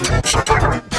Shut up.